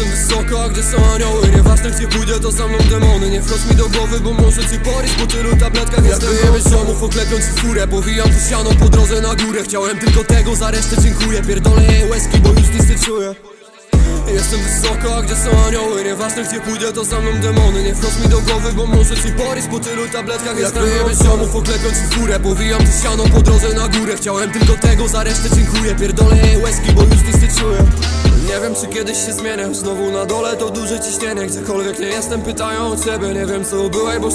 Jestem wysoko, a gdzie są anioły Nieważne gdzie pójdę, to za mną demony. Nie wchodź mi do głowy, bo może ci poryć Po tylu tabletkach jestem wyjebać ziomów Oklepią ci furę, powijam tu siano po drodze na górę. Chciałem tylko tego, za resztę dziękuję. Pierdolę jej łezki, bo już nic nie czuję. Jestem wysoko, a gdzie są anioły? Nieważne gdzie pójdę, to za mną demony. Nie wchodź mi do głowy, bo może ci poryć Po tylu tabletkach jestem wyjebać ziomów Oklepią ci furę, powijam tu siano po drodze na górę. Chciałem tylko tego, za resztę dziękuję. Pierdolę jej łezki, bo już wiem czy kiedyś się zmienię. Znowu na dole to duże ciśnienie. Gdziekolwiek nie jestem pytają o ciebie. Nie wiem co byłeś, bo